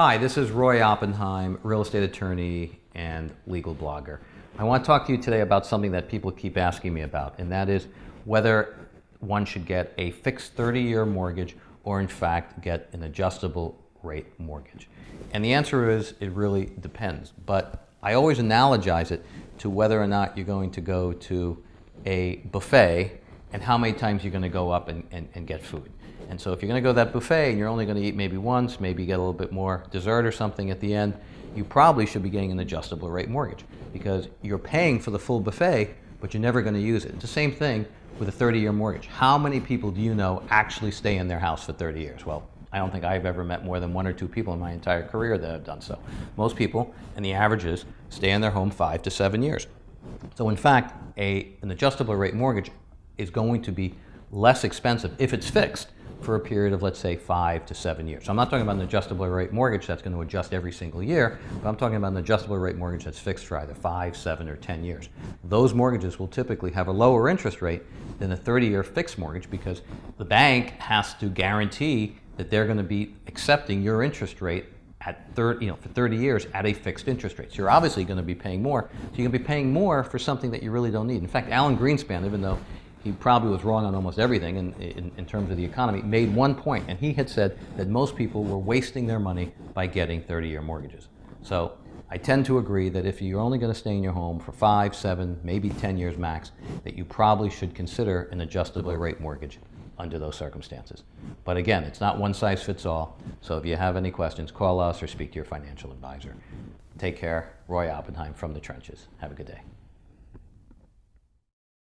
Hi, this is Roy Oppenheim, real estate attorney and legal blogger. I want to talk to you today about something that people keep asking me about, and that is whether one should get a fixed 30-year mortgage or in fact get an adjustable rate mortgage. And the answer is it really depends, but I always analogize it to whether or not you're going to go to a buffet and how many times you're going to go up and, and, and get food. And so if you're going to go to that buffet and you're only going to eat maybe once, maybe get a little bit more dessert or something at the end, you probably should be getting an adjustable rate mortgage because you're paying for the full buffet, but you're never going to use it. It's the same thing with a 30-year mortgage. How many people do you know actually stay in their house for 30 years? Well, I don't think I've ever met more than one or two people in my entire career that have done so. Most people, and the average is, stay in their home five to seven years. So in fact, a, an adjustable rate mortgage is going to be less expensive if it's fixed for a period of, let's say, five to seven years. So I'm not talking about an adjustable rate mortgage that's going to adjust every single year, but I'm talking about an adjustable rate mortgage that's fixed for either five, seven, or 10 years. Those mortgages will typically have a lower interest rate than a 30-year fixed mortgage because the bank has to guarantee that they're going to be accepting your interest rate at 30, you know, for 30 years at a fixed interest rate. So you're obviously going to be paying more. So you're going to be paying more for something that you really don't need. In fact, Alan Greenspan, even though he probably was wrong on almost everything in, in, in, terms of the economy, made one point, and he had said that most people were wasting their money by getting 30-year mortgages. So I tend to agree that if you're only going to stay in your home for five, seven, maybe 10 years max, that you probably should consider an adjustable rate mortgage under those circumstances. But again, it's not one size fits all, so if you have any questions, call us or speak to your financial advisor. Take care. Roy Oppenheim from the trenches. Have a good day.